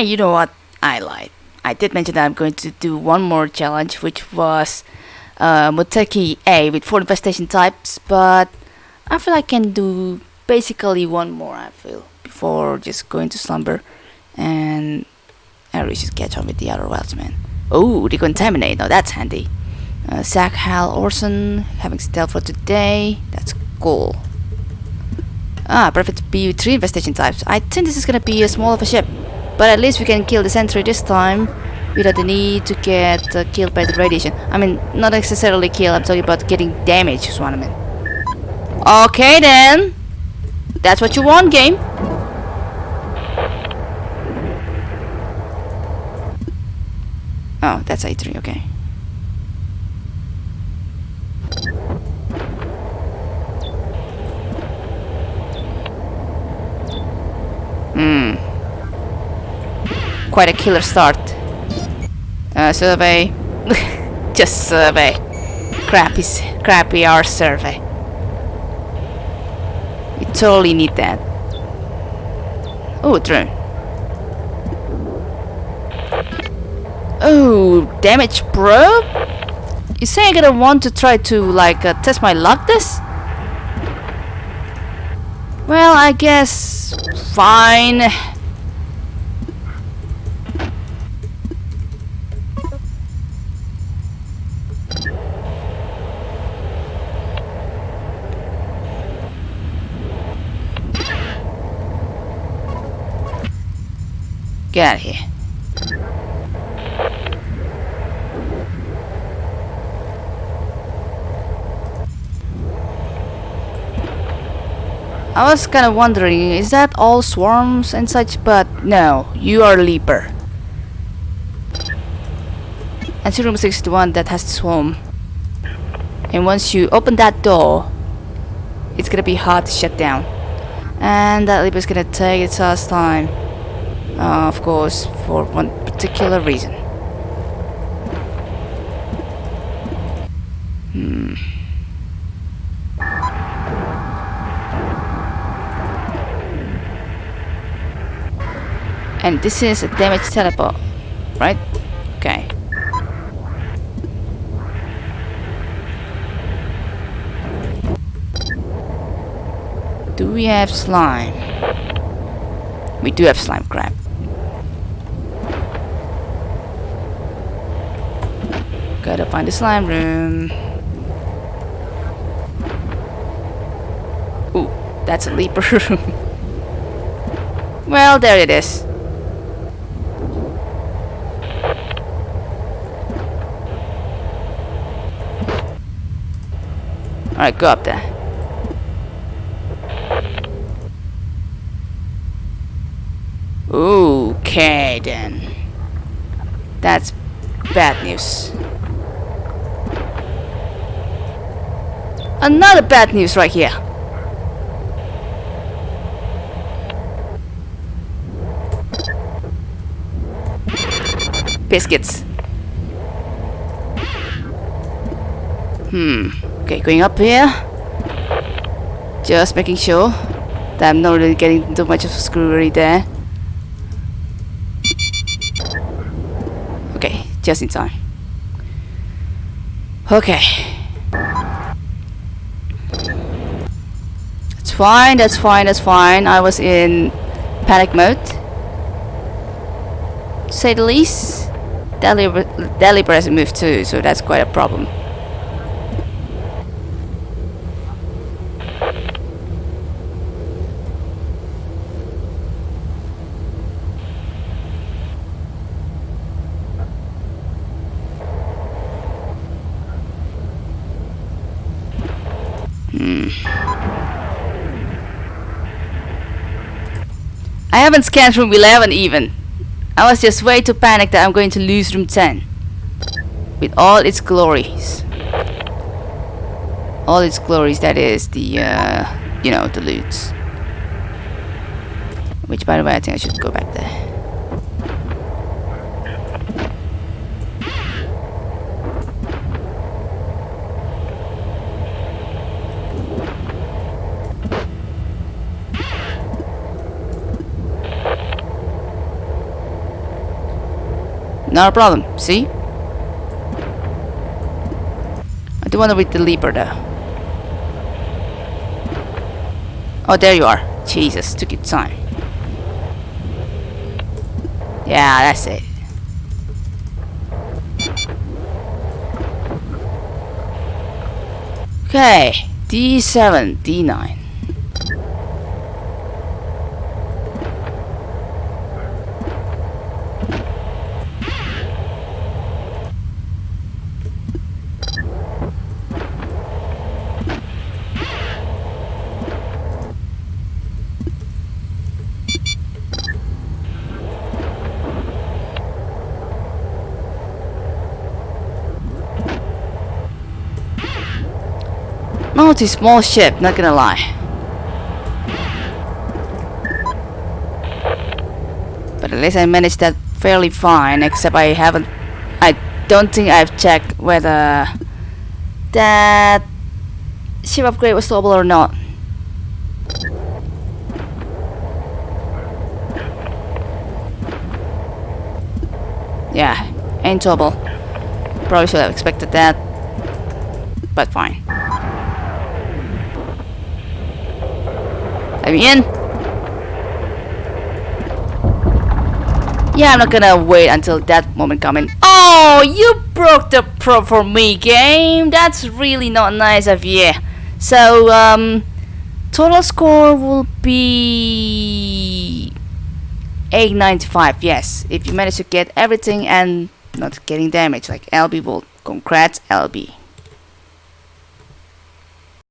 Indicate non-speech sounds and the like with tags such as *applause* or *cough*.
You know what? I lied. I did mention that I'm going to do one more challenge, which was uh, Moteki A with four infestation types, but I feel I can do basically one more, I feel, before just going to slumber and I really should catch on with the other wildsmen. Oh, decontaminate, now that's handy. Uh, Zach Hal Orson having stealth for today, that's cool. Ah, perfect B with three infestation types. I think this is gonna be a small of a ship. But at least we can kill the sentry this time without the need to get uh, killed by the radiation. I mean, not necessarily kill, I'm talking about getting damaged is what I mean. Okay then. That's what you want, game. Oh, that's A3, okay. Quite a killer start. Uh, survey. *laughs* Just survey. Crappy, crappy our survey. We totally need that. Oh, drone. Oh, damage, bro? You say I'm gonna want to try to, like, uh, test my luck this? Well, I guess... Fine. Get out of here. I was kind of wondering, is that all swarms and such? But no, you are Leaper. And room 61 that has the swarm. And once you open that door, it's gonna be hard to shut down. And that Leaper is gonna take its last time. Uh, of course, for one particular reason. Hmm. And this is a damage teleport, right? Okay. Do we have slime? We do have slime crab. Gotta find the slime room. Ooh, that's a leaper *laughs* room. well, there it is. Alright, go up there. Okay then. That's bad news. Another bad news right here. Biscuits. Hmm. Okay, going up here. Just making sure that I'm not really getting too much of a screwery there. Okay, just in time. Okay. That's fine, that's fine, that's fine. I was in panic mode. Say the least. Deliber hasn't moved too, so that's quite a problem. Hmm. I haven't scanned room 11 even. I was just way too panicked that I'm going to lose room 10. With all its glories. All its glories, that is the, uh, you know, the loot. Which, by the way, I think I should go back there. Not a problem, see? I do want to read the Leaper though. Oh, there you are. Jesus, took your time. Yeah, that's it. Okay, D7, D9. A small ship, not gonna lie. But at least I managed that fairly fine, except I haven't... I don't think I've checked whether that ship upgrade was doable or not. Yeah, ain't trouble. Probably should have expected that, but fine. Me in. Yeah, I'm not gonna wait until that moment coming. Oh, you broke the pro for me, game. That's really not nice of you. So, um, total score will be 895. Yes, if you manage to get everything and not getting damaged, like LB will. Congrats, LB.